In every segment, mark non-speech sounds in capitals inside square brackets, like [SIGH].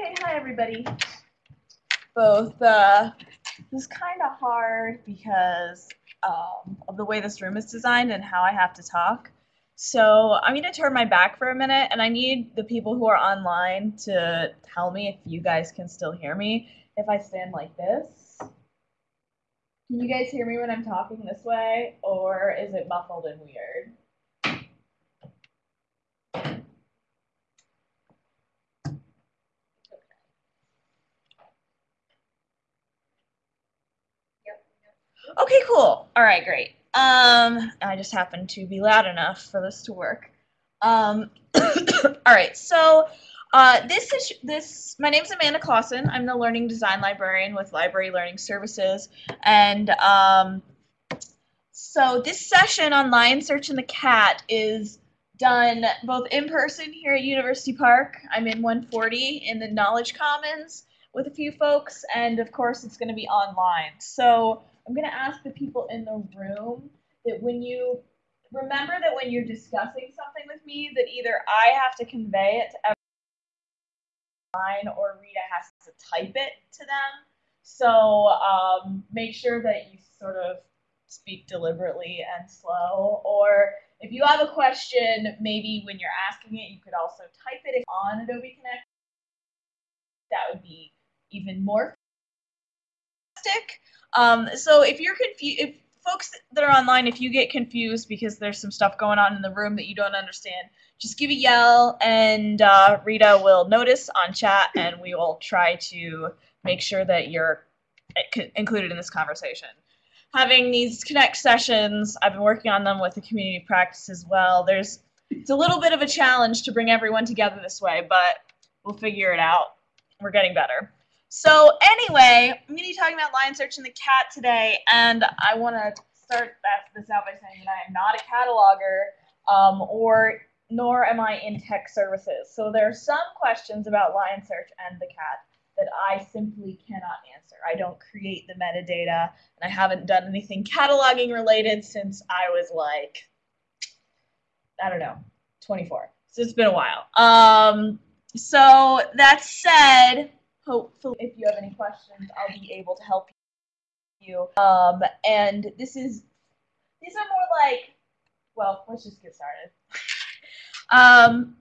Okay, hi everybody. Both, uh, this is kind of hard because um, of the way this room is designed and how I have to talk. So I'm going to turn my back for a minute and I need the people who are online to tell me if you guys can still hear me if I stand like this. Can you guys hear me when I'm talking this way or is it muffled and weird? Okay, cool. All right, great. Um, I just happened to be loud enough for this to work. Um, [COUGHS] all right, so uh, this is this. My name is Amanda Clossen. I'm the Learning Design Librarian with Library Learning Services, and um, so this session on Lion Search and the Cat is done both in person here at University Park. I'm in 140 in the Knowledge Commons with a few folks, and of course, it's going to be online. So I'm going to ask the people in the room that when you remember that when you're discussing something with me, that either I have to convey it to everyone or Rita has to type it to them. So um, make sure that you sort of speak deliberately and slow. Or if you have a question, maybe when you're asking it, you could also type it on Adobe Connect. That would be even more fantastic. Um, so if you're confused, if folks that are online, if you get confused because there's some stuff going on in the room that you don't understand, just give a yell and uh, Rita will notice on chat and we will try to make sure that you're included in this conversation. Having these connect sessions, I've been working on them with the community practice as well. There's it's a little bit of a challenge to bring everyone together this way, but we'll figure it out. We're getting better. So anyway, I'm going to be talking about Lion Search and the cat today, and I want to start this out by saying that I am not a cataloger, um, or nor am I in tech services. So there are some questions about Lion Search and the cat that I simply cannot answer. I don't create the metadata, and I haven't done anything cataloging related since I was like, I don't know, 24. So it's been a while. Um, so that said, hopefully if you have any questions i'll be able to help you. Um, and this is these are more like well let's just get started. [LAUGHS] Um,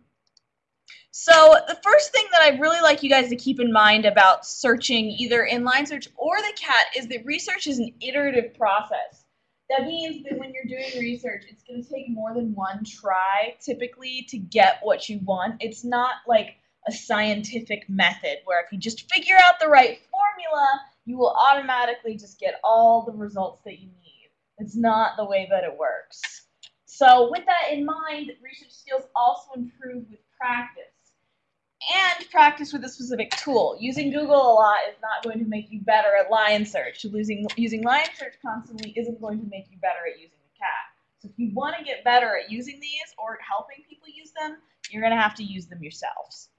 so the first thing that i'd really like you guys to keep in mind about searching either in Lion Search or the cat is that research is an iterative process. That means that when you're doing research, it's going to take more than one try typically to get what you want. It's not like a scientific method where if you just figure out the right formula, you will automatically just get all the results that you need. It's not the way that it works. So with that in mind, research skills also improve with practice and practice with a specific tool. Using Google a lot is not going to make you better at Lion Search. Using, using Lion Search constantly isn't going to make you better at using the cat. So if you want to get better at using these or helping people use them, you're going to have to use them yourselves.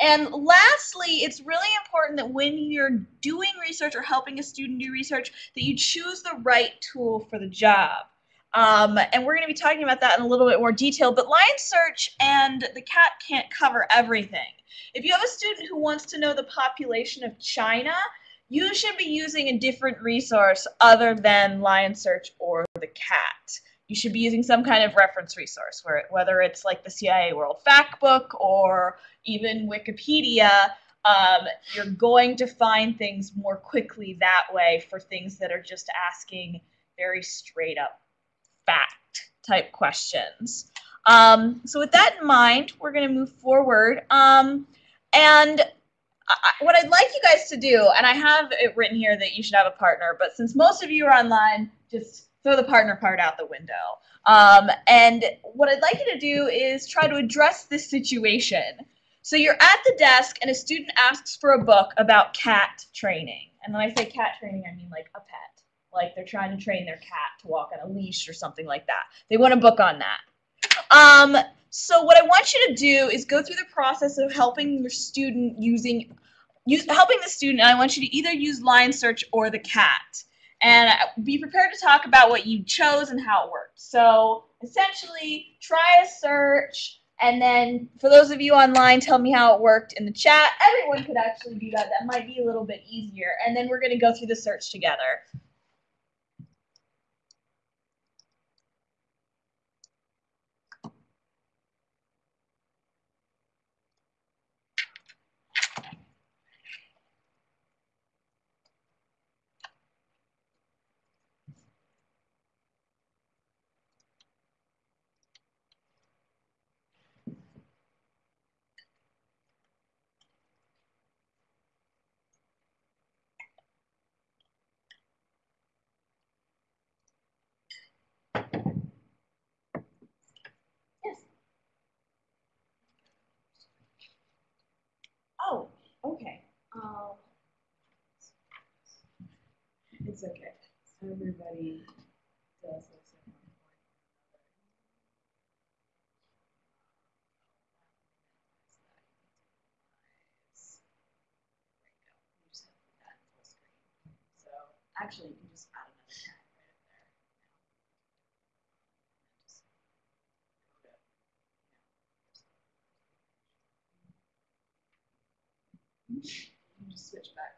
And lastly, it's really important that when you're doing research or helping a student do research, that you choose the right tool for the job. Um, and we're going to be talking about that in a little bit more detail, but Lion Search and the CAT can't cover everything. If you have a student who wants to know the population of China, you should be using a different resource other than Lion Search or the CAT you should be using some kind of reference resource, where, whether it's like the CIA World Factbook or even Wikipedia. Um, you're going to find things more quickly that way for things that are just asking very straight up fact type questions. Um, so with that in mind, we're going to move forward. Um, and I, what I'd like you guys to do, and I have it written here that you should have a partner, but since most of you are online, just throw the partner part out the window. Um, and what I'd like you to do is try to address this situation. So you're at the desk and a student asks for a book about cat training. And when I say cat training, I mean like a pet. Like they're trying to train their cat to walk on a leash or something like that. They want a book on that. Um, so what I want you to do is go through the process of helping your student using, use, helping the student, and I want you to either use Lion Search or the cat and be prepared to talk about what you chose and how it worked. So essentially, try a search, and then for those of you online, tell me how it worked in the chat. Everyone could actually do that. That might be a little bit easier. And then we're going to go through the search together. Oh, okay. Um, It's okay. Everybody does this at one point or another. So actually, you can just add another tab right up there. you just switch back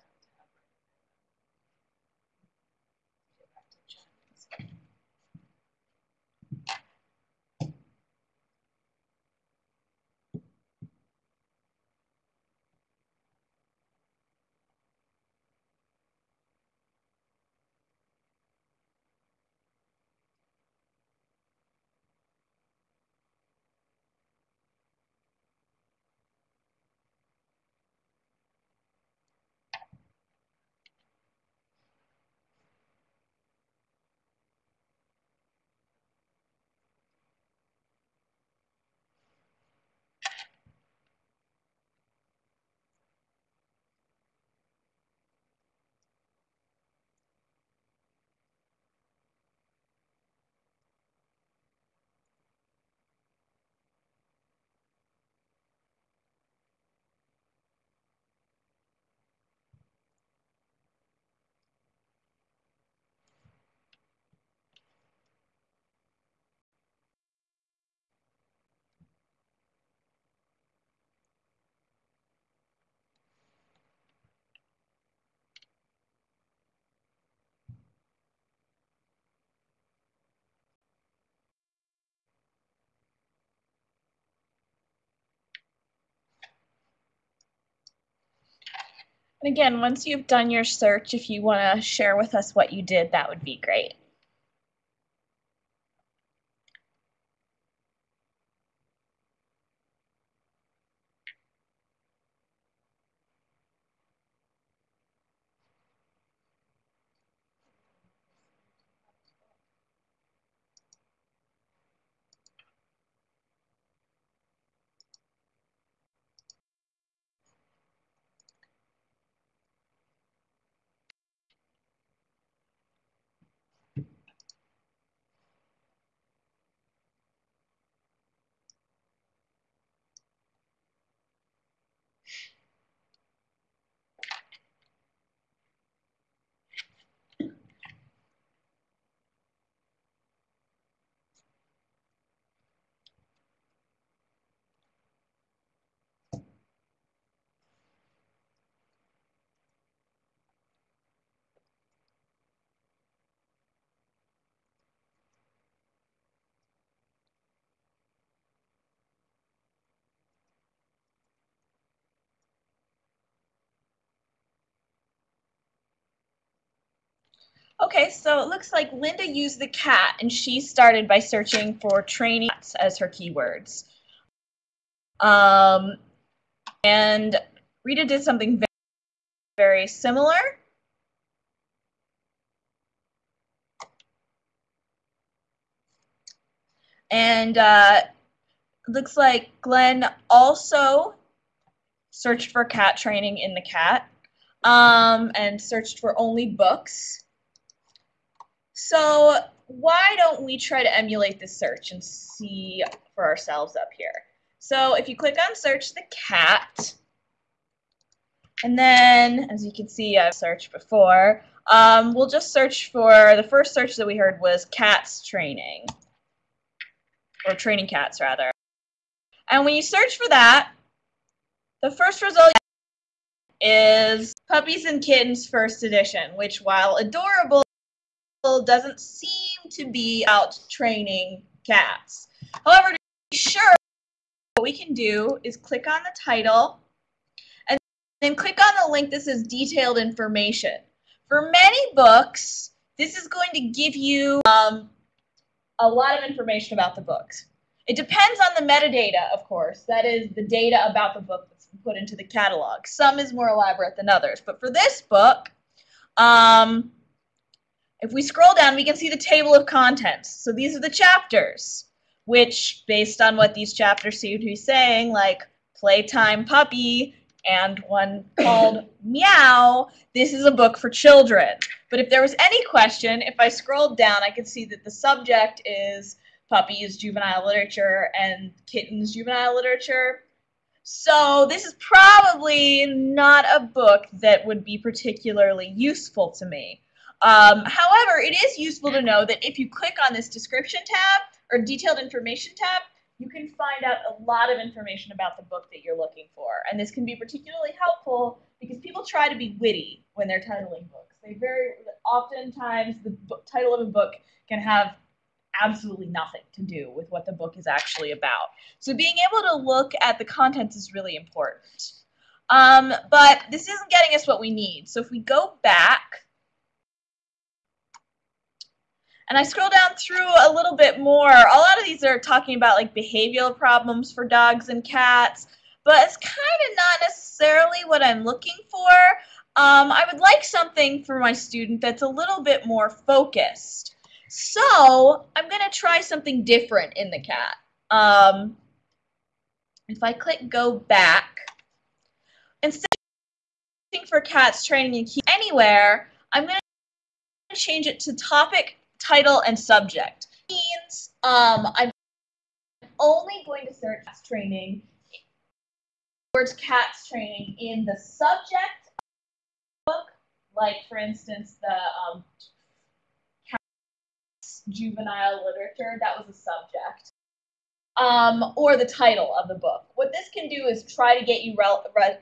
And again, once you've done your search, if you want to share with us what you did, that would be great. Okay, so it looks like Linda used the cat and she started by searching for training as her keywords. Um, and Rita did something very, very similar. And uh, looks like Glenn also searched for cat training in the cat um, and searched for only books. So why don't we try to emulate this search and see for ourselves up here? So if you click on search the cat, and then as you can see I've searched before, um, we'll just search for, the first search that we heard was cats training, or training cats rather. And when you search for that, the first result is Puppies and Kittens First Edition, which, while adorable, doesn't seem to be out training cats. However, to be sure, what we can do is click on the title and then click on the link that says detailed information. For many books, this is going to give you um, a lot of information about the books. It depends on the metadata, of course. That is the data about the book that's put into the catalog. Some is more elaborate than others. But for this book, um, if we scroll down, we can see the table of contents. So these are the chapters, which, based on what these chapters seem to be saying, like Playtime Puppy and one [COUGHS] called Meow, this is a book for children. But if there was any question, if I scrolled down, I could see that the subject is puppies, juvenile literature, and kittens, juvenile literature. So this is probably not a book that would be particularly useful to me. Um, however, it is useful to know that if you click on this description tab or detailed information tab, you can find out a lot of information about the book that you're looking for. And this can be particularly helpful because people try to be witty when they're titling books. They very oftentimes the book, title of a book can have absolutely nothing to do with what the book is actually about. So being able to look at the contents is really important. Um, but this isn't getting us what we need. So if we go back and I scroll down through a little bit more, a lot of these are talking about like behavioral problems for dogs and cats, but it's kind of not necessarily what I'm looking for. Um, I would like something for my student that's a little bit more focused. So I'm going to try something different in the cat. Um, if I click go back, instead of looking for cats training key anywhere, I'm going to change it to topic, title, and subject. means um, I'm only going to search cats training, words cats training in the subject book, like for instance the um, juvenile literature, that was a subject. Um, or the title of the book. What this can do is try to get you re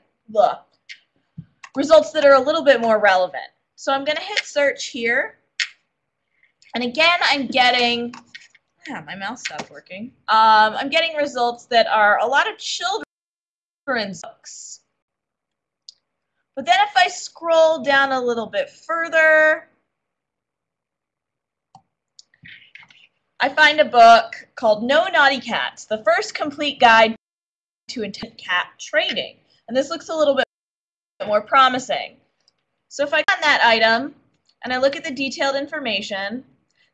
results that are a little bit more relevant. So I'm going to hit search here. And again, I'm getting, yeah, my mouse stopped working. Um, I'm getting results that are a lot of children's books. But then if I scroll down a little bit further, I find a book called No Naughty Cats, the first complete guide to intent cat training. And this looks a little bit more promising. So if I click on that item and I look at the detailed information,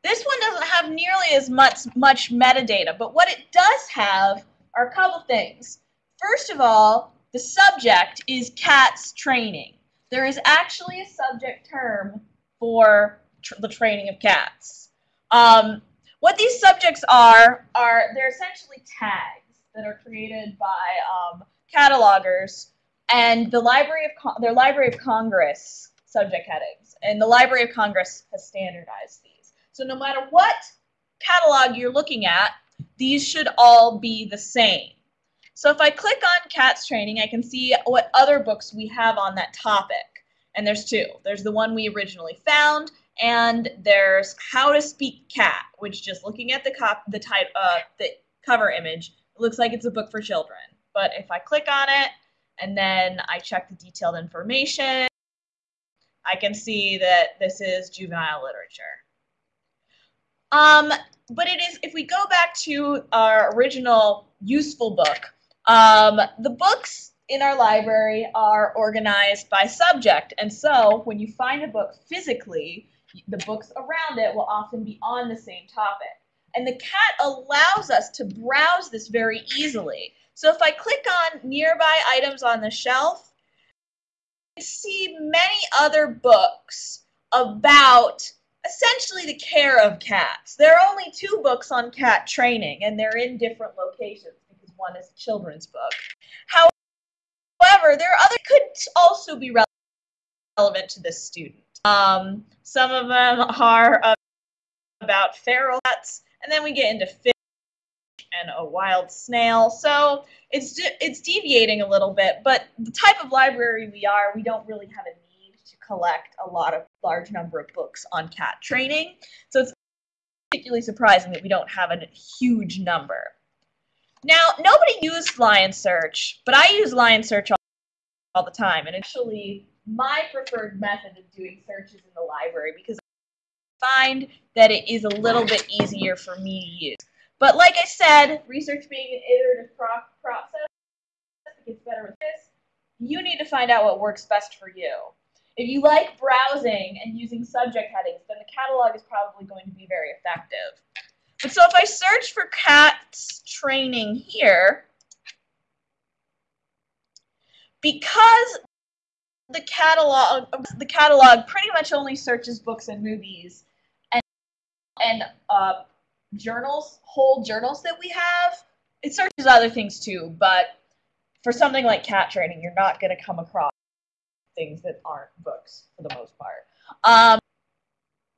this one doesn't have nearly as much, much metadata, but what it does have are a couple things. First of all, the subject is cats training. There is actually a subject term for tr the training of cats. Um, what these subjects are, are they're essentially tags that are created by um, catalogers and the Library of Con their Library of Congress subject headings. And the Library of Congress has standardized these. So no matter what catalog you're looking at, these should all be the same. So if I click on CATS training, I can see what other books we have on that topic. And there's two. There's the one we originally found, and there's How to Speak Cat, which just looking at the cop the type uh, the cover image, it looks like it's a book for children. But if I click on it and then I check the detailed information, I can see that this is juvenile literature. Um, but it is, if we go back to our original useful book, um, the books in our library are organized by subject. And so when you find a book physically, the books around it will often be on the same topic. And the cat allows us to browse this very easily. So if I click on nearby items on the shelf, you see many other books about essentially the care of cats. There are only two books on cat training, and they're in different locations because one is a children's book. However, there are other could also be relevant to this student. Um, some of them are about feral cats, and then we get into fish and a wild snail. So it's it's deviating a little bit, but the type of library we are, we don't really have a collect a lot of large number of books on cat training. So it's particularly surprising that we don't have a huge number. Now, nobody used Lion Search, but I use Lion Search all, all the time, and actually my preferred method of doing searches in the library because I find that it is a little bit easier for me to use. But like I said, research being an iterative pro process, it gets better with this. You need to find out what works best for you. If you like browsing and using subject headings, then the catalog is probably going to be very effective. But so if I search for cats training here, because the catalog the catalog pretty much only searches books and movies and and uh, journals, whole journals that we have. It searches other things too, but for something like cat training, you're not going to come across things that aren't books for the most part. Um,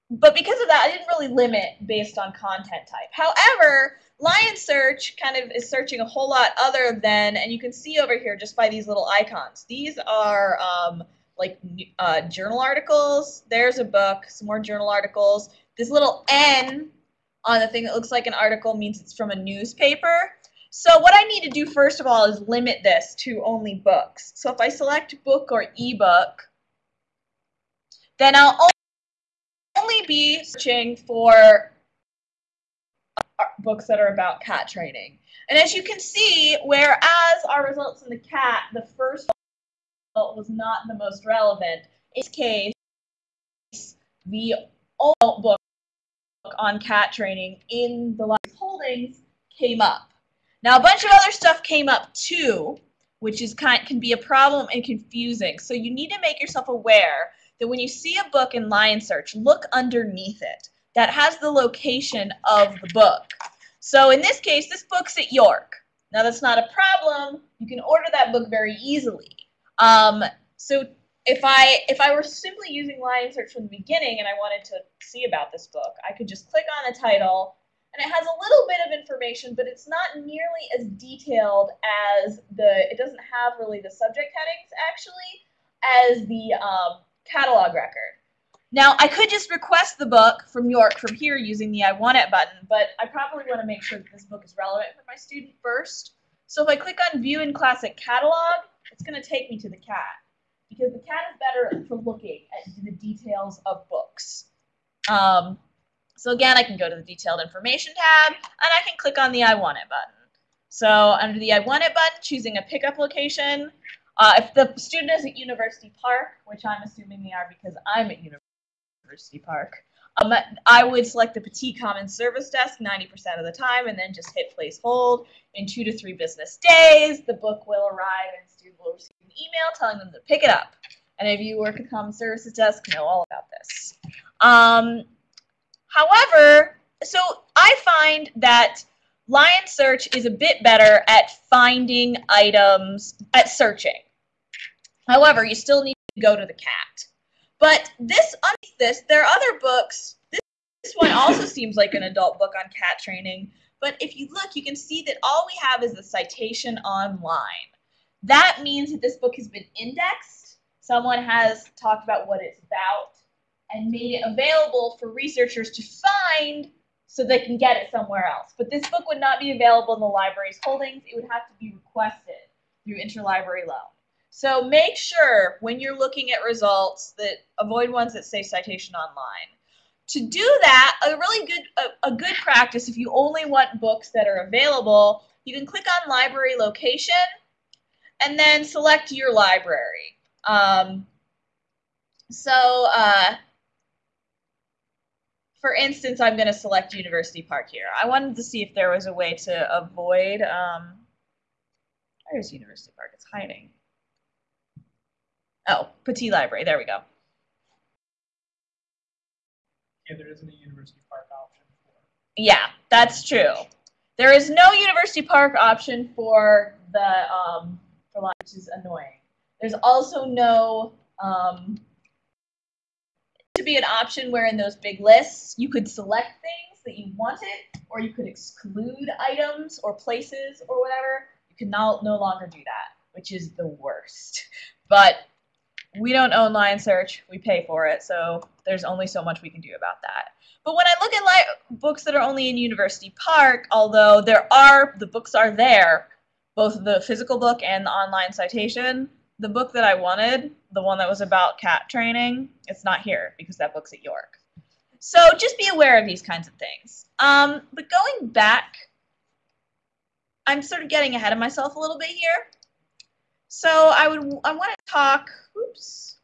but because of that, I didn't really limit based on content type. However, Lion Search kind of is searching a whole lot other than, and you can see over here just by these little icons. These are um, like uh, journal articles. There's a book, some more journal articles. This little N on the thing that looks like an article means it's from a newspaper. So what I need to do first of all is limit this to only books. So if I select book or ebook, then I'll only be searching for uh, books that are about cat training. And as you can see, whereas our results in the cat, the first result was not the most relevant, in this case, the old book on cat training in the library's holdings came up. Now a bunch of other stuff came up too, which is kind can be a problem and confusing. So you need to make yourself aware that when you see a book in Lion Search, look underneath it. That has the location of the book. So in this case, this book's at York. Now that's not a problem. You can order that book very easily. Um, so if I if I were simply using Lion Search from the beginning and I wanted to see about this book, I could just click on the title and it has a little bit of information, but it's not nearly as detailed as the, it doesn't have really the subject headings actually as the um, catalog record. Now, I could just request the book from York from here using the I want it button, but I probably want to make sure that this book is relevant for my student first. So if I click on View in Classic Catalog, it's going to take me to the cat because the cat is better for looking at the details of books. Um, so again, I can go to the Detailed Information tab, and I can click on the I want it button. So under the I want it button, choosing a pickup location, uh, if the student is at University Park, which I'm assuming they are because I'm at University Park, um, I would select the Pattee Commons Service Desk 90% of the time and then just hit place hold. In two to three business days, the book will arrive and student will receive an email telling them to pick it up. And if you work at Commons Services Desk, know all about this. Um, however, so I find that Lion Search is a bit better at finding items, at searching. However, you still need to go to the cat. But this, this, there are other books. This, this one also [LAUGHS] seems like an adult book on cat training. But if you look, you can see that all we have is the citation online. That means that this book has been indexed. Someone has talked about what it's about and made it available for researchers to find so they can get it somewhere else. But this book would not be available in the library's holdings. It would have to be requested through interlibrary loan. So make sure when you're looking at results that avoid ones that say citation online. To do that, a really good a, a good practice if you only want books that are available, you can click on library location and then select your library. Um, so uh, for instance, I'm going to select University Park here. I wanted to see if there was a way to avoid, um, where's University Park? It's hiding. Oh, Pattee Library. There we go. Yeah, there isn't a University Park option for. Yeah, that's true. There is no University Park option for the um, for line, which is annoying. There's also no um, be an option where in those big lists you could select things that you wanted, or you could exclude items or places or whatever. You can now no longer do that, which is the worst. [LAUGHS] But we don't own Lion Search, we pay for it, so there's only so much we can do about that. But when I look at li- books that are only in University Park, although there are the books are there, both the physical book and the online citation, the book that I wanted, the one that was about cat training, it's not here because that book's at York. So just be aware of these kinds of things. Um, but going back, I'm sort of getting ahead of myself a little bit here. So I would I want to talk, oops,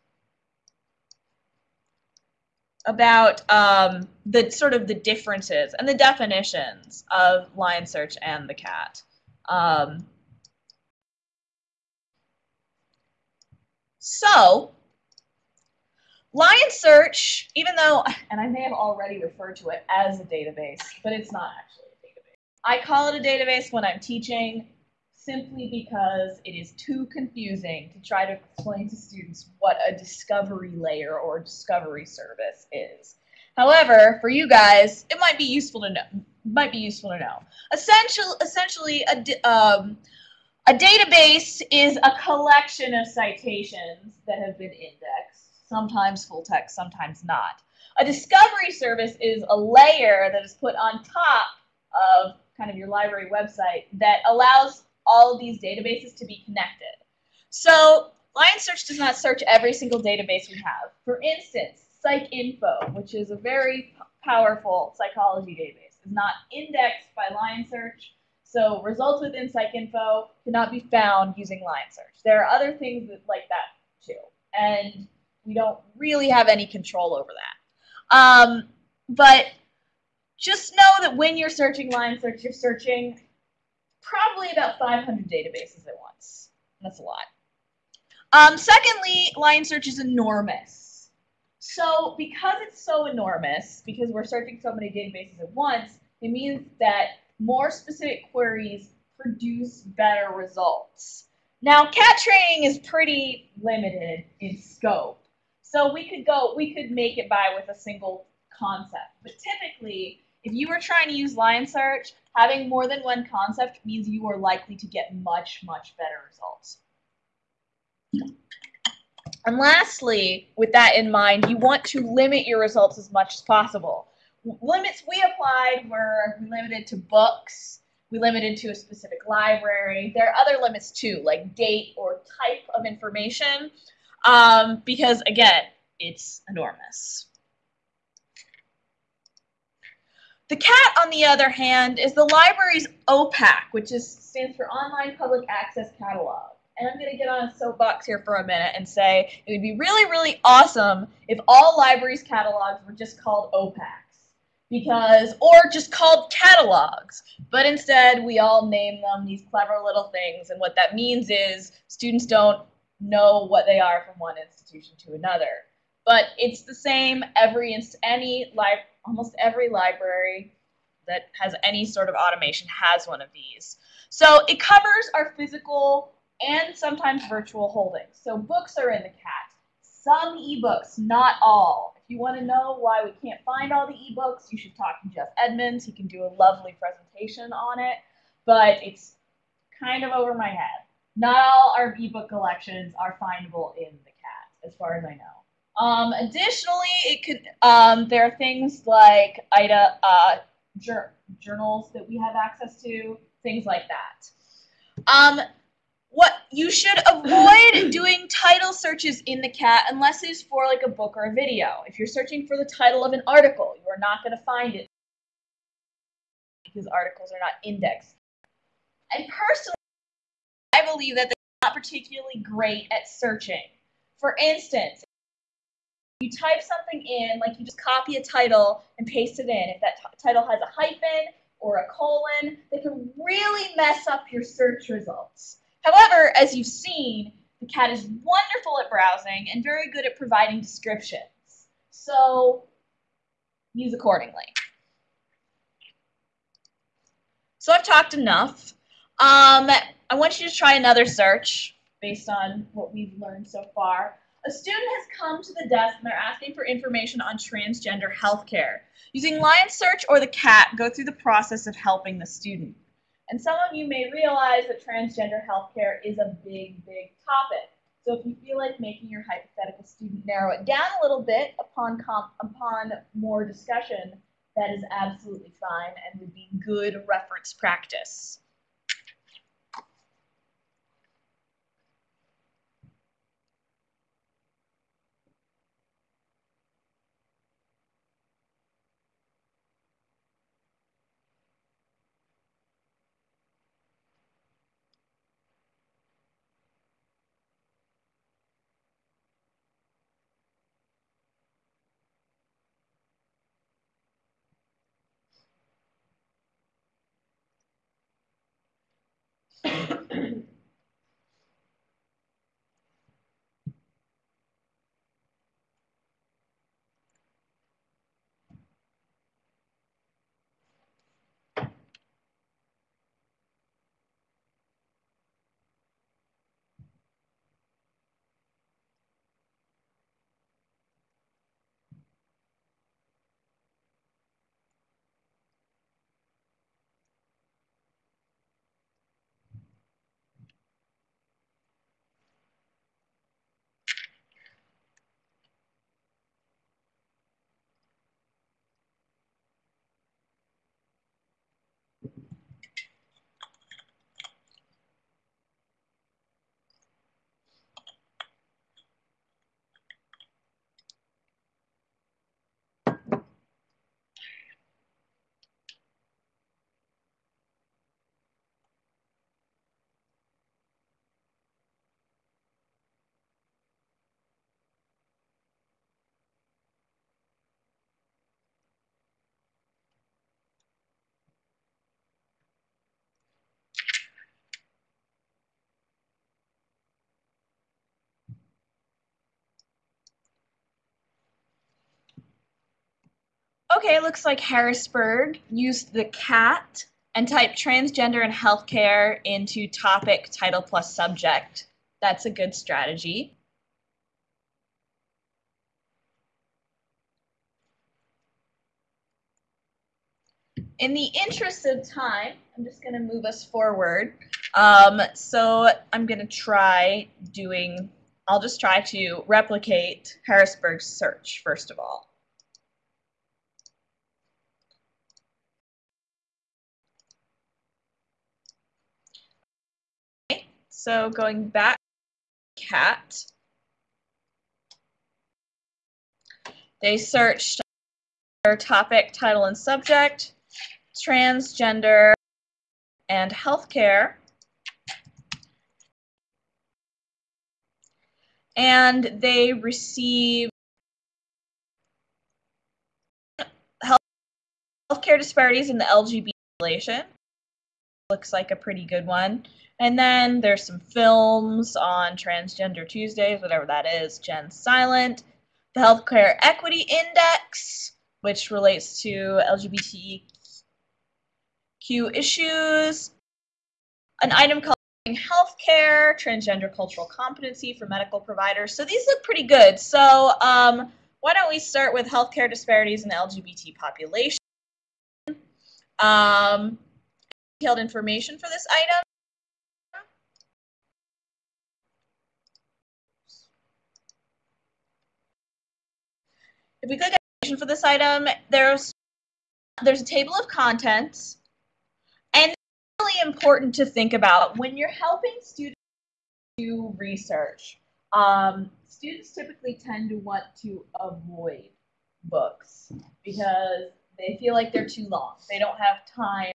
about um, the sort of the differences and the definitions of lion search and the cat. Um, so Lion Search, even though, and I may have already referred to it as a database, but it's not actually a database. I call it a database when I'm teaching simply because it is too confusing to try to explain to students what a discovery layer or discovery service is. However, for you guys, it might be useful to know. Might be useful to know. Essentially, essentially, a um, a database is a collection of citations that have been indexed, sometimes full text, sometimes not. A discovery service is a layer that is put on top of kind of your library website that allows all of these databases to be connected. So Lion Search does not search every single database we have. For instance, PsycInfo, which is a very powerful psychology database, is not indexed by Lion Search. So results within PsycInfo cannot be found using Lion Search. There are other things that, like that too, and we don't really have any control over that. Um, but just know that when you're searching Lion Search, you're searching probably about 500 databases at once. That's a lot. Um, secondly, Lion Search is enormous. So because it's so enormous, because we're searching so many databases at once, it means that more specific queries produce better results. Now, cat training is pretty limited in scope. So we could go, we could make it by with a single concept. But typically, if you were trying to use Lion Search, having more than one concept means you are likely to get much, much better results. And lastly, with that in mind, you want to limit your results as much as possible. Limits we applied were limited to books, we limited to a specific library. There are other limits too, like date or type of information, um, because again, it's enormous. The CAT, on the other hand, is the library's OPAC, which is, stands for Online Public Access Catalog. And I'm going to get on a soapbox here for a minute and say it would be really, really awesome if all libraries' catalogs were just called OPACs. Because, or just called catalogs. But instead, we all name them these clever little things. And what that means is students don't know what they are from one institution to another. But it's the same every, any library almost every library that has any sort of automation has one of these. So it covers our physical and sometimes virtual holdings. So books are in the CAT. Some ebooks, not all. If you want to know why we can't find all the ebooks, you should talk to Jeff Edmunds. He can do a lovely presentation on it, but it's kind of over my head. Not all our ebook collections are findable in the CAT, as far as I know. Um, additionally, it could um, there are things like IDA uh, jur journals that we have access to, things like that. Um, what you should avoid [CLEARS THROAT] doing title searches in the cat unless it's for like a book or a video. If you're searching for the title of an article, you are not going to find it because articles are not indexed. And personally, I believe that they're not particularly great at searching. For instance, you type something in, like you just copy a title and paste it in. If that title has a hyphen or a colon, they can really mess up your search results. However, as you've seen, the cat is wonderful at browsing and very good at providing descriptions. So use accordingly. So I've talked enough. Um, I want you to try another search based on what we've learned so far. A student has come to the desk and they're asking for information on transgender healthcare. Using Lion Search or the CAT, go through the process of helping the student. And some of you may realize that transgender healthcare is a big, big topic. So if you feel like making your hypothetical student narrow it down a little bit upon upon more discussion, that is absolutely fine and would be good reference practice. Okay, it looks like Harrisburg used the CAT and typed transgender and healthcare into topic, title plus subject. That's a good strategy. In the interest of time, I'm just going to move us forward. Um, so I'm going to try doing, I'll just try to replicate Harrisburg's search first of all. So going back, cat. They searched their topic, title, and subject, transgender, and healthcare. And they received healthcare disparities in the LGBT population. Looks like a pretty good one. And then there's some films on Transgender Tuesdays, whatever that is, Gen Silent, the Healthcare Equity Index, which relates to LGBTQ issues, an item called healthcare, transgender cultural competency for medical providers. So these look pretty good. So um, why don't we start with healthcare disparities in the LGBT population? Um, detailed information for this item. If we click information for this item, there's there's a table of contents, and it's really important to think about when you're helping students do research. Um, students typically tend to want to avoid books because they feel like they're too long. They don't have time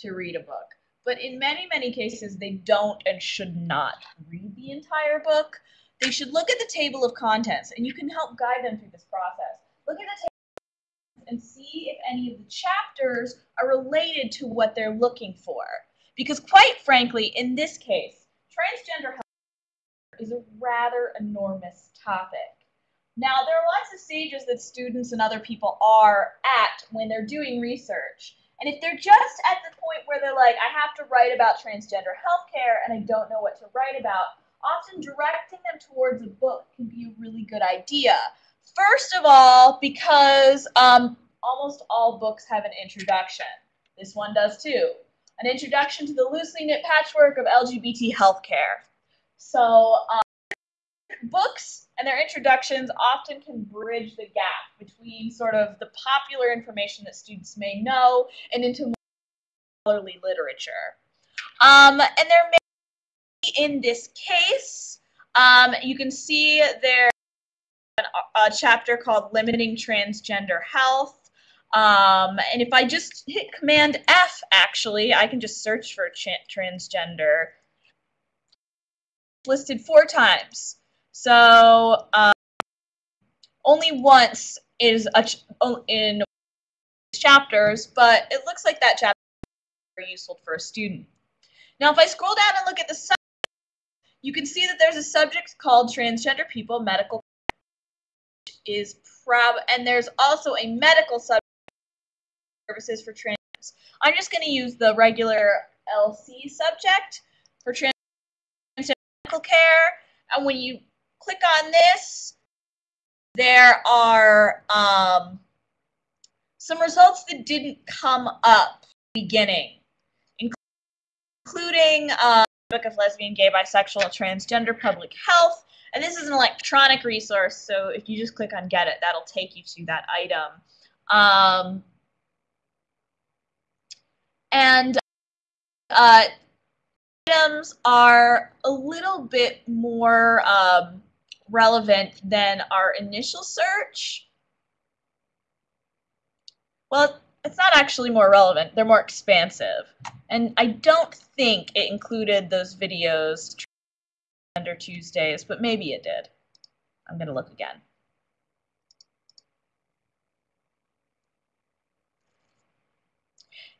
to read a book. But in many, many cases, they don't and should not read the entire book they should look at the table of contents, and you can help guide them through this process. Look at the table and see if any of the chapters are related to what they're looking for. Because quite frankly, in this case, transgender health is a rather enormous topic. Now, there are lots of stages that students and other people are at when they're doing research. And if they're just at the point where they're like, I have to write about transgender healthcare and I don't know what to write about, often directing them towards a book can be a really good idea. First of all, because um, almost all books have an introduction. This one does too. An introduction to the loosely knit patchwork of LGBT healthcare. So, um, books and their introductions often can bridge the gap between sort of the popular information that students may know and into scholarly literature. Um, and there may in this case, um, you can see there a chapter called Limiting Transgender Health. Um, and if I just hit Command F, actually, I can just search for transgender. Listed four times. So um, only once is a ch in chapters, but it looks like that chapter is very useful for a student. Now, if I scroll down and look at the you can see that there's a subject called Transgender People Medical is prob and there's also a medical subject services for trans. I'm just going to use the regular LC subject for trans medical care. And when you click on this, there are um, some results that didn't come up beginning, including uh, book of lesbian, gay, bisexual, transgender, public health. And this is an electronic resource, so if you just click on get it, that'll take you to that item. Um, and uh, items are a little bit more um, relevant than our initial search. Well, it's not actually more relevant. They're more expansive. And I don't think it included those videos under Tuesdays, but maybe it did. I'm going to look again.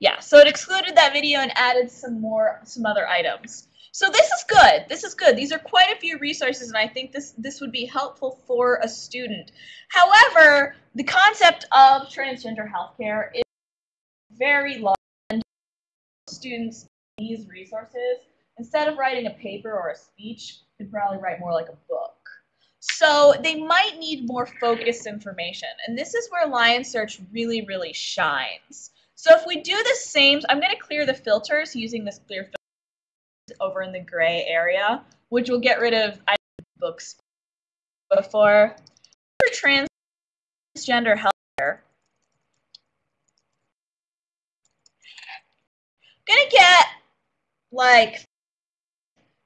Yeah, so it excluded that video and added some more, some other items. So this is good. This is good. These are quite a few resources, and I think this, this would be helpful for a student. However, the concept of transgender healthcare very large. Students these resources, instead of writing a paper or a speech, could probably write more like a book. So they might need more focused information. And this is where Lion Search really, really shines. So if we do the same, I'm going to clear the filters using this clear filter over in the gray area, which will get rid of I books before. For transgender healthcare, gonna get like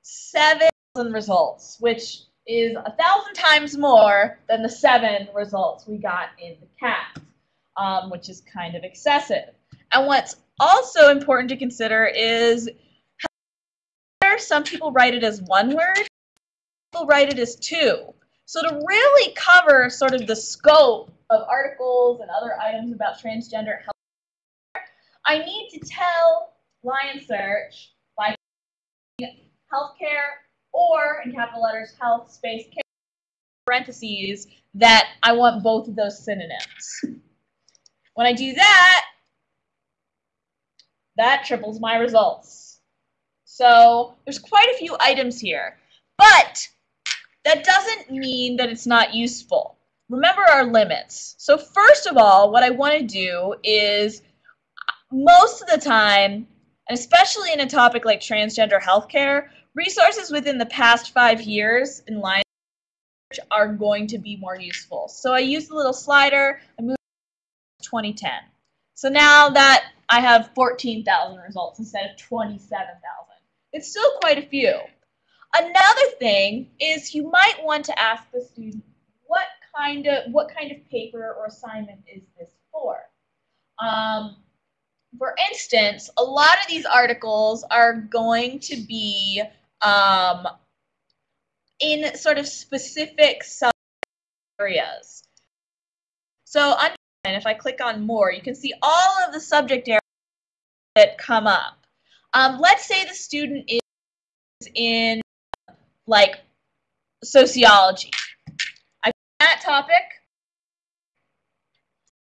seven results, which is a thousand times more than the seven results we got in the CAT, um, which is kind of excessive. And what's also important to consider is some people write it as one word, people write it as two. So to really cover sort of the scope of articles and other items about transgender health, I need to tell Lion Search by healthcare or in capital letters health space care parentheses that I want both of those synonyms. When I do that, that triples my results. So there's quite a few items here, but that doesn't mean that it's not useful. Remember our limits. So first of all, what I want to do is most of the time, and especially in a topic like transgender healthcare, resources within the past five years in line are going to be more useful. So I use the little slider, I move to 2010. So now that I have 14,000 results instead of 27,000. It's still quite a few. Another thing is you might want to ask the student, what kind of, what kind of paper or assignment is this for? Um, for instance, a lot of these articles are going to be um, in sort of specific sub areas. So and if I click on more, you can see all of the subject areas that come up. Um, let's say the student is in like sociology. I that topic.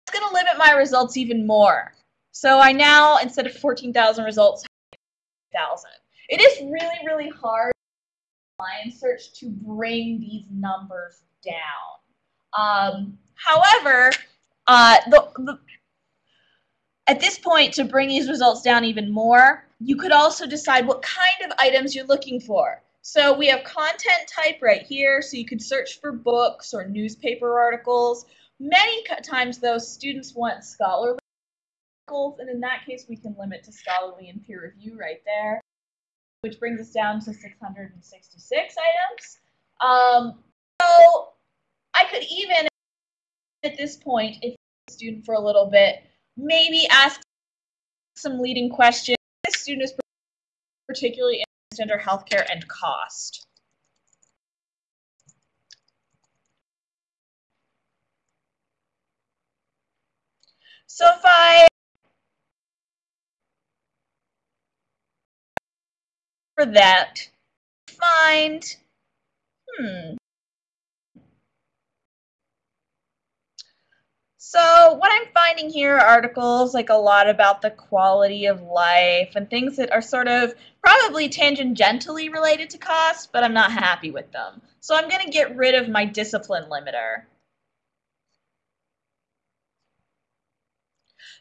It's going to limit my results even more. So I now, instead of 14,000 results, 1,000. It is really, really hard Lion Search to bring these numbers down. Um, however, uh, the, the, at this point, to bring these results down even more, you could also decide what kind of items you're looking for. So we have content type right here, so you could search for books or newspaper articles. Many times, though, students want scholarly and in that case, we can limit to scholarly and peer review right there, which brings us down to 666 items. Um, so I could even, at this point, if a student for a little bit, maybe ask some leading questions. This student is particularly interested under healthcare and cost. So if I for that, find, hmm. So what I'm finding here are articles like a lot about the quality of life and things that are sort of probably tangentially related to cost, but I'm not happy with them. So I'm going to get rid of my discipline limiter.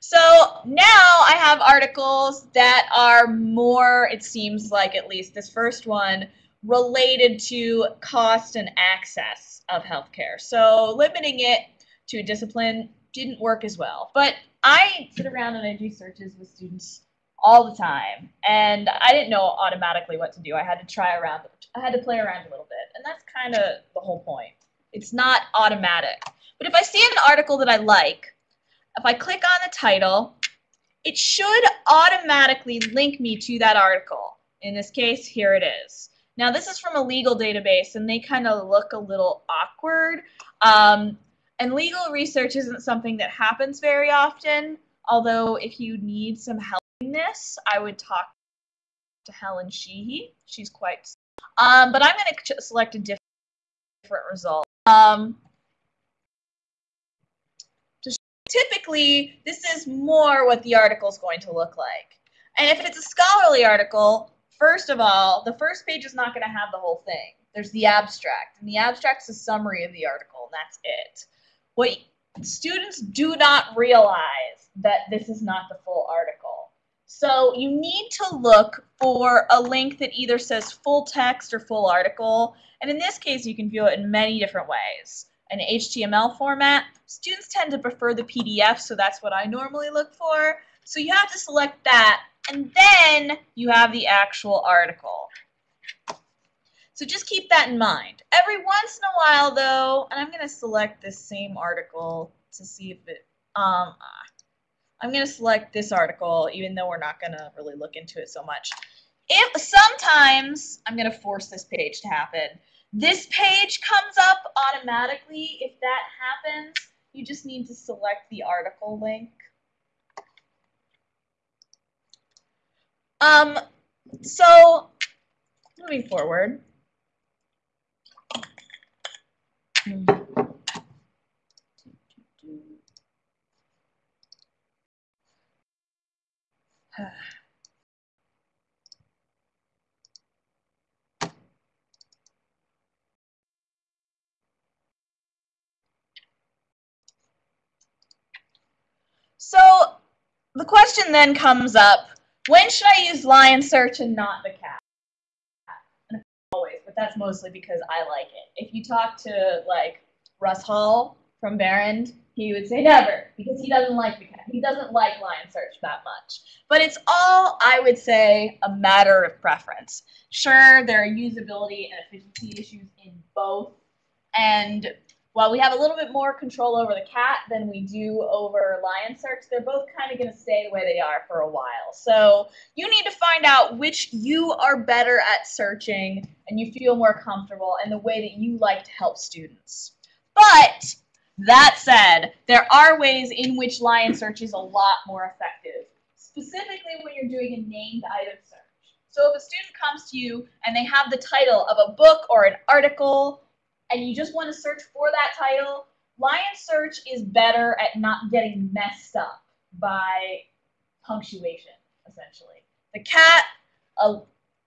So now I have articles that are more, it seems like at least this first one, related to cost and access of healthcare. So limiting it to a discipline didn't work as well. But I sit around and I do searches with students all the time, and I didn't know automatically what to do. I had to try around, I had to play around a little bit, and that's kind of the whole point. It's not automatic. But if I see an article that I like, if I click on the title, it should automatically link me to that article. In this case, here it is. Now, this is from a legal database, and they kind of look a little awkward. Um, and legal research isn't something that happens very often, although if you need some help in this, I would talk to Helen Sheehy. She's quite... Um, but I'm going to select a different result. Um, typically, this is more what the article is going to look like. And if it's a scholarly article, first of all, the first page is not going to have the whole thing. There's the abstract, and the abstract is a summary of the article, and that's it. What students do not realize that this is not the full article. So you need to look for a link that either says full text or full article. And in this case, you can view it in many different ways an HTML format. Students tend to prefer the PDF, so that's what I normally look for. So you have to select that, and then you have the actual article. So just keep that in mind. Every once in a while, though, and I'm going to select this same article to see if it, um, I'm going to select this article, even though we're not going to really look into it so much. If sometimes, I'm going to force this page to happen. This page comes up automatically. If that happens, you just need to select the article link. Um, so, moving forward. So the question then comes up, when should I use lion search and not the cat? Always, but that's mostly because I like it. If you talk to like Russ Hall from Behrend, he would say never because he doesn't like the cat. He doesn't like lion search that much. But it's all, I would say, a matter of preference. Sure, there are usability and efficiency issues in both. And while we have a little bit more control over the cat than we do over lion search, they're both kind of going to stay the way they are for a while. So you need to find out which you are better at searching and you feel more comfortable and the way that you like to help students. But that said, there are ways in which lion search is a lot more effective, specifically when you're doing a named item search. So if a student comes to you and they have the title of a book or an article and you just want to search for that title, Lion Search is better at not getting messed up by punctuation, essentially. The cat, uh,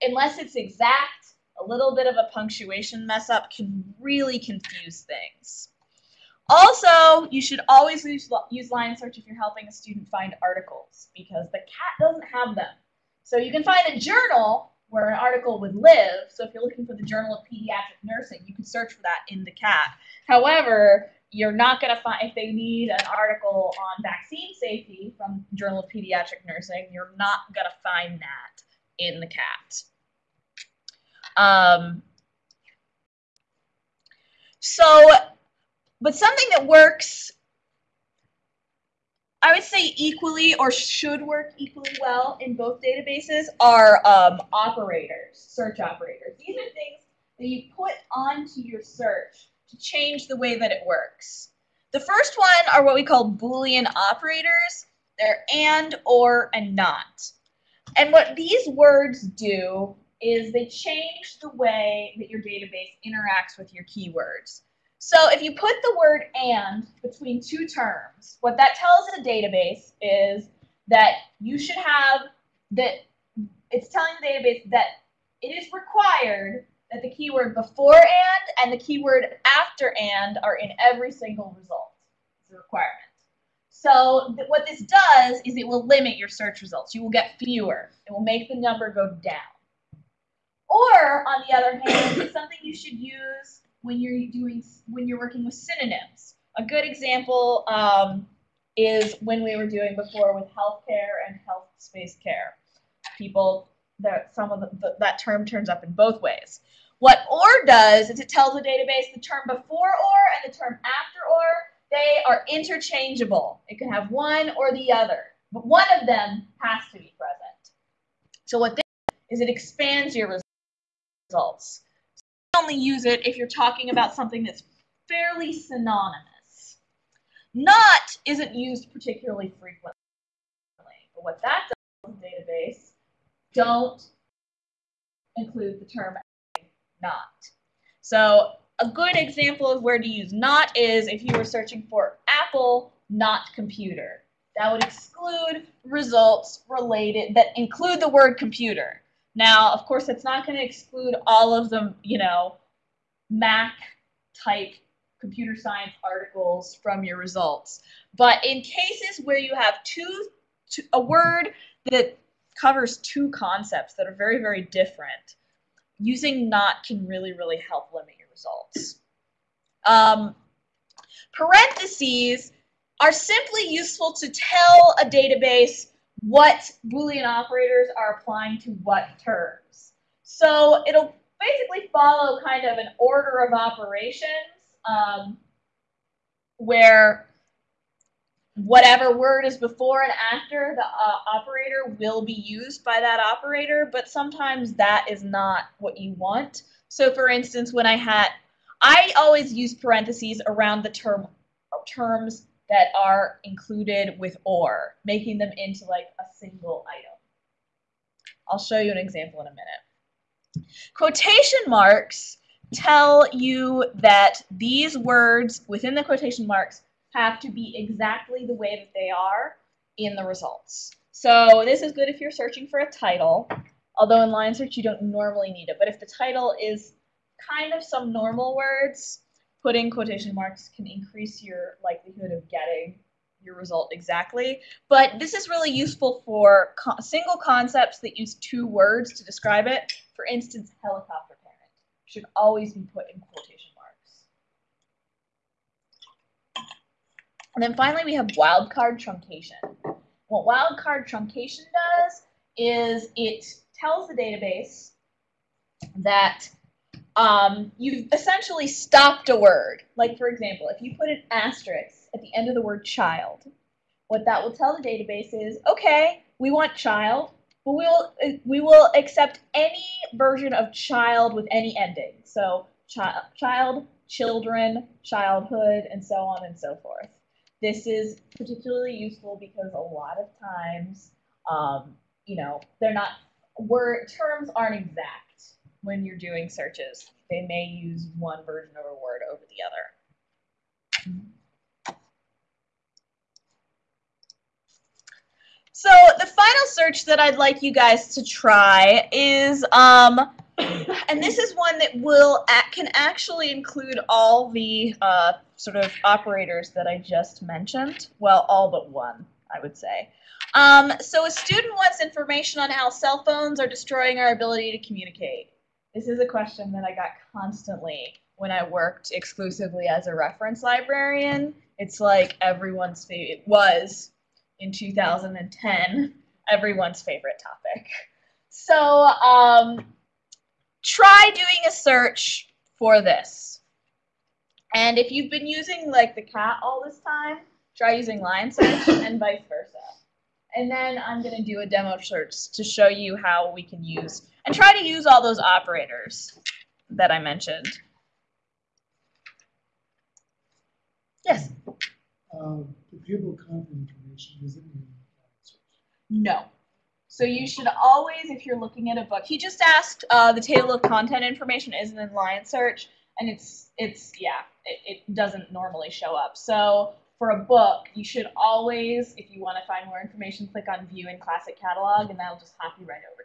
unless it's exact, a little bit of a punctuation mess up can really confuse things. Also, you should always use, use Lion Search if you're helping a student find articles because the cat doesn't have them. So you can find a journal where an article would live. So if you're looking for the Journal of Pediatric Nursing, you can search for that in the cat. However, you're not going to find, if they need an article on vaccine safety from Journal of Pediatric Nursing, you're not going to find that in the cat. Um, so, but something that works, I would say equally or should work equally well in both databases are um, operators, search operators. These are things that you put onto your search to change the way that it works. The first one are what we call Boolean operators. They're and, or, and not. And what these words do is they change the way that your database interacts with your keywords. So if you put the word and between two terms, what that tells the database is that you should have that it's telling the database that it is required that the keyword before and and the keyword after and are in every single result. It's a requirement. So th what this does is it will limit your search results. You will get fewer. It will make the number go down. Or on the other hand, it's something you should use when you're doing when you're working with synonyms. A good example um, is when we were doing before with healthcare and health space care. People that some of the, the, that term turns up in both ways. What OR does is it tells the database the term before OR and the term after OR, they are interchangeable. It can have one or the other, but one of them has to be present. So what this is it expands your results. Only use it if you're talking about something that's fairly synonymous. Not isn't used particularly frequently, but what that does in the database, don't include the term not. So a good example of where to use not is if you were searching for Apple, not computer. That would exclude results related that include the word computer. Now, of course, it's not going to exclude all of the, you know, Mac type computer science articles from your results. But in cases where you have two, two a word that covers two concepts that are very, very different, using not can really, really help limit your results. Um, parentheses are simply useful to tell a database what Boolean operators are applying to what terms. So it'll basically follow kind of an order of operations um, where whatever word is before and after the uh, operator will be used by that operator, but sometimes that is not what you want. So for instance, when I had, I always use parentheses around the term terms that are included with or, making them into like a single item. I'll show you an example in a minute. Quotation marks tell you that these words within the quotation marks have to be exactly the way that they are in the results. So this is good if you're searching for a title, although in Lion Search you don't normally need it. But if the title is kind of some normal words, putting quotation marks can increase your likelihood of getting your result exactly. But this is really useful for co single concepts that use two words to describe it. For instance, helicopter parent should always be put in quotation marks. And then finally, we have wildcard truncation. What wildcard truncation does is it tells the database that um, you've essentially stopped a word. Like, for example, if you put an asterisk at the end of the word child, what that will tell the database is, okay, we want child, but we'll, we will accept any version of child with any ending. So child, child, children, childhood, and so on and so forth. This is particularly useful because a lot of times, um, you know, they're not, word terms aren't exact when you're doing searches. They may use one version of a word over the other. So the final search that I'd like you guys to try is, um, and this is one that will can actually include all the uh, sort of operators that I just mentioned. Well, all but one, I would say. Um, so a student wants information on how cell phones are destroying our ability to communicate. This is a question that I got constantly when I worked exclusively as a reference librarian. It's like everyone's favorite, it was in 2010, everyone's favorite topic. So um, try doing a search for this. And if you've been using like the cat all this time, try using Lion Search [COUGHS] and vice versa. And then I'm going to do a demo search to show you how we can use, and try to use all those operators that I mentioned. Yes? Um, the pupil content information, is it in No. So you should always, if you're looking at a book, he just asked, uh, the table of content information isn't in Lion Search, and it's, it's yeah, it, it doesn't normally show up. So for a book, you should always, if you want to find more information, click on View in Classic Catalog, and that'll just hop you right over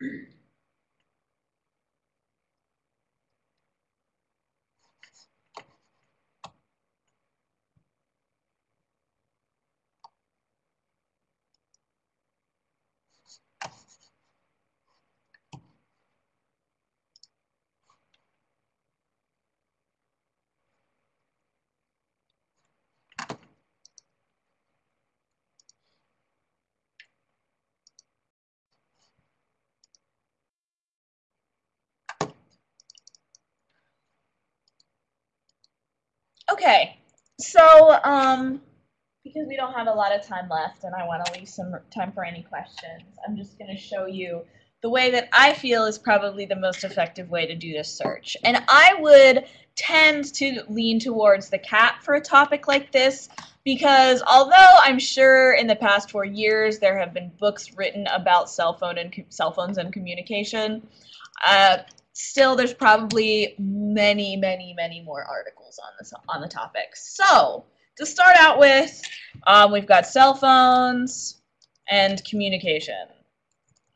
cat. [CLEARS THROAT] Okay, so um, because we don't have a lot of time left and I want to leave some time for any questions, I'm just going to show you the way that I feel is probably the most effective way to do this search. And I would tend to lean towards the cat for a topic like this because although I'm sure in the past four years there have been books written about cell phone and cell phones and communication, uh, still there's probably many, many, many more articles on this on the topic. So to start out with, um, we've got cell phones and communication.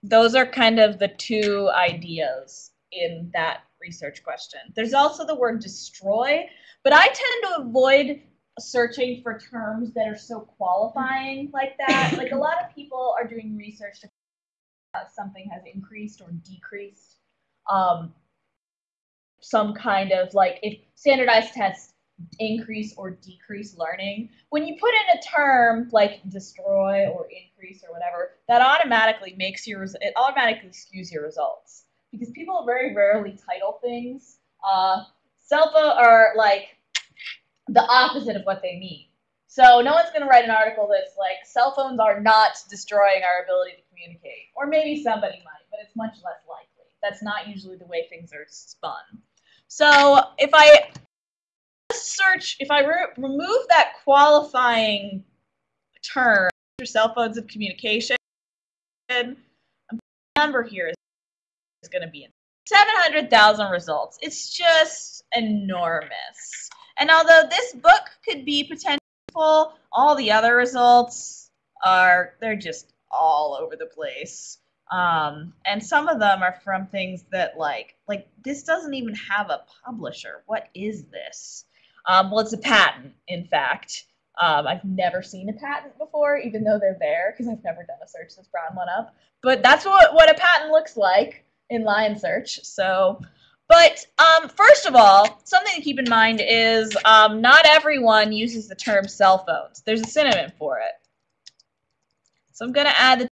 Those are kind of the two ideas in that research question. There's also the word destroy, but I tend to avoid searching for terms that are so qualifying like that. Like a lot of people are doing research to something has increased or decreased um, some kind of like if standardized tests increase or decrease learning. When you put in a term like destroy or increase or whatever, that automatically makes your it automatically skews your results because people very rarely title things. Uh, selfa are like the opposite of what they mean. So no one's going to write an article that's like cell phones are not destroying our ability to communicate, or maybe somebody might, but it's much less likely. That's not usually the way things are spun. So if I search, if I re remove that qualifying term, your cell phones of communication, the number here is, is going to be 700,000 results. It's just enormous. And although this book could be potential, all the other results are, they're just all over the place. Um, and some of them are from things that like, like this doesn't even have a publisher. What is this? Um, well, it's a patent, in fact. Um, I've never seen a patent before, even though they're there, because I've never done a search that's brought one up. But that's what, what a patent looks like in Lion Search. So, but um, first of all, something to keep in mind is um, not everyone uses the term cell phones. There's a synonym for it. So I'm going to add the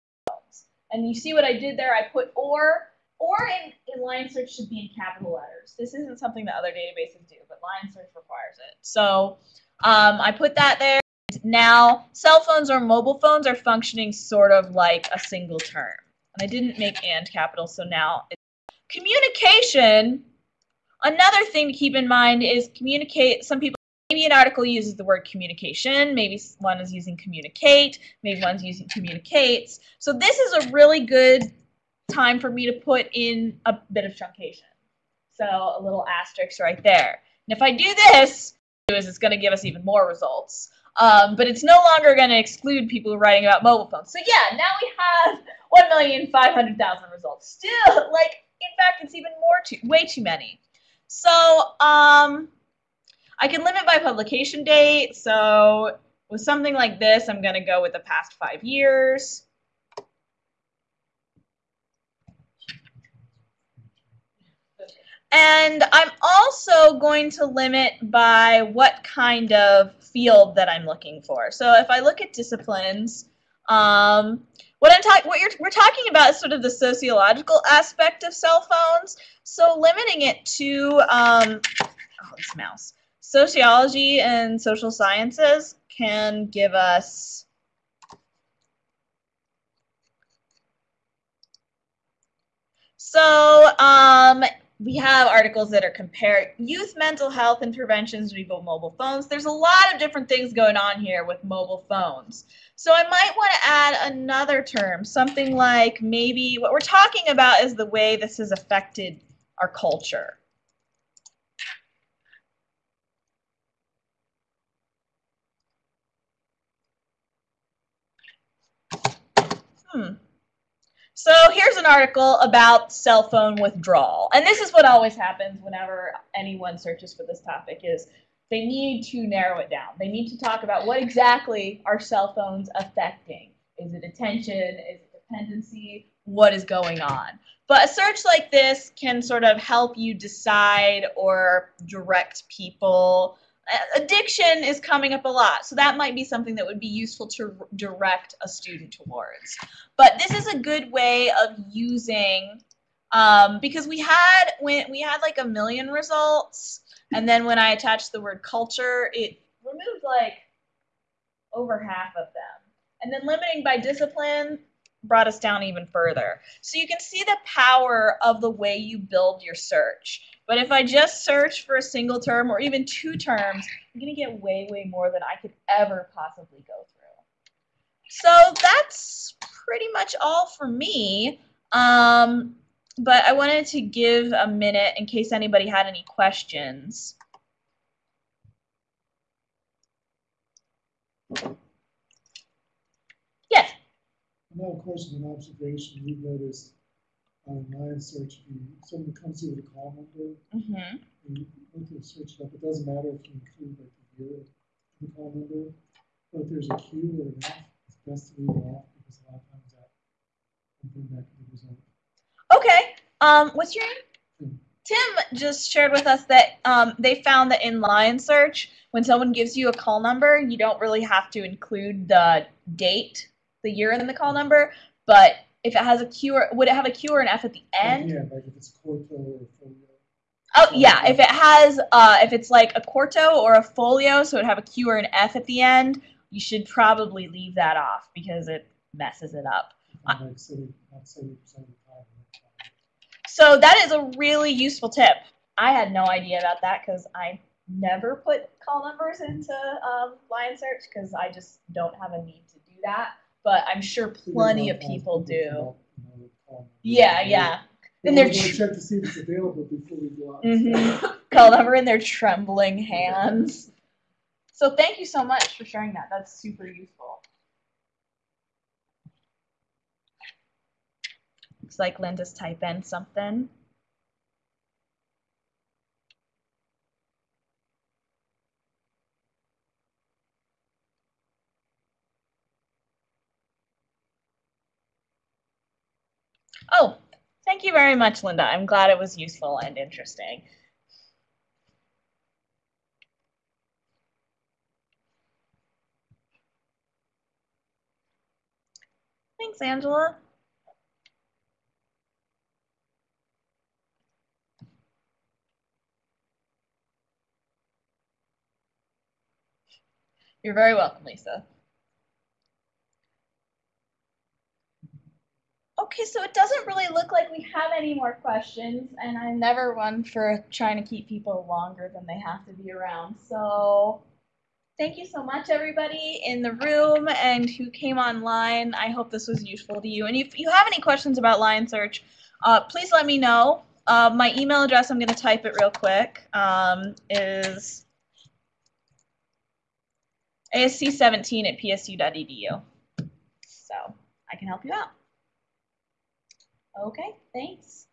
and you see what I did there? I put or or in, in Lion Search should be in capital letters. This isn't something that other databases do, but Lion Search requires it. So um, I put that there. Now, cell phones or mobile phones are functioning sort of like a single term. And I didn't make and capital, so now it's communication. Another thing to keep in mind is communicate. Some people, maybe an article uses the word communication, maybe one is using communicate, maybe one's using communicates. So this is a really good time for me to put in a bit of truncation. So a little asterisk right there. And if I do this, is it's going to give us even more results. Um, but it's no longer going to exclude people writing about mobile phones. So yeah, now we have 1,500,000 results. Still, like, in fact, it's even more too, way too many. So um, I can limit by publication date. So with something like this, I'm going to go with the past five years. And I'm also going to limit by what kind of field that I'm looking for. So if I look at disciplines, um, what I'm talking, what you're, we're talking about is sort of the sociological aspect of cell phones. So limiting it to, um, oh, this mouse, sociology and social sciences can give us So um, we have articles that are compared youth mental health interventions with mobile phones. There's a lot of different things going on here with mobile phones. So I might want to add another term, something like maybe what we're talking about is the way this has affected our culture. Hmm. So here's an article about cell phone withdrawal. And this is what always happens whenever anyone searches for this topic is they need to narrow it down. They need to talk about what exactly are cell phones affecting. Is it attention? Is it dependency? What is going on? But a search like this can sort of help you decide or direct people addiction is coming up a lot, so that might be something that would be useful to direct a student towards. But this is a good way of using, um, because we had, when we had like a million results, and then when I attached the word culture, it removed like over half of them. And then limiting by discipline brought us down even further. So you can see the power of the way you build your search. But if I just search for a single term or even two terms, I'm going to get way, way more than I could ever possibly go through. So that's pretty much all for me. Um, but I wanted to give a minute in case anybody had any questions. Yes. Now, a question, an observation, we've noticed online search, you, someone comes here with a call number, Mm-hmm. and you to search it up, it doesn't matter if you include like the year the call number, but if there's a Q or an F, it's best to leave it off, because a lot of times that can bring back the result. Okay. Um, what's your name? Tim. Tim just shared with us that um, they found that in Lion Search, when someone gives you a call number, you don't really have to include the date, the year in the call number, but if it has a Q or would it have a Q or an F at the end? Yeah, like if it's quarto or folio. Oh yeah, if it has uh, if it's like a quarto or a folio, so it have a Q or an F at the end, you should probably leave that off because it messes it up. Like seventy, not seventy percent of the time. So that is a really useful tip. I had no idea about that because I never put call numbers into um, Lion Search because I just don't have a need to do that. But I'm sure plenty of people do. up, you know, with call number. Yeah, yeah. And they're tr- check to see if it's available before we go out. Mm-hmm. In their trembling hands. So thank you so much for sharing that. That's super useful. Looks like Linda's type in something. Oh, thank you very much, Linda. I'm glad it was useful and interesting. Thanks, Angela. You're very welcome, Lisa. Okay, so it doesn't really look like we have any more questions, and I'm never one for trying to keep people longer than they have to be around. So thank you so much, everybody in the room and who came online. I hope this was useful to you. And if you have any questions about Lion Search, uh, please let me know. Uh, my email address, I'm going to type it real quick, um, is asc17 at psu.edu. So I can help you out. Okay, thanks.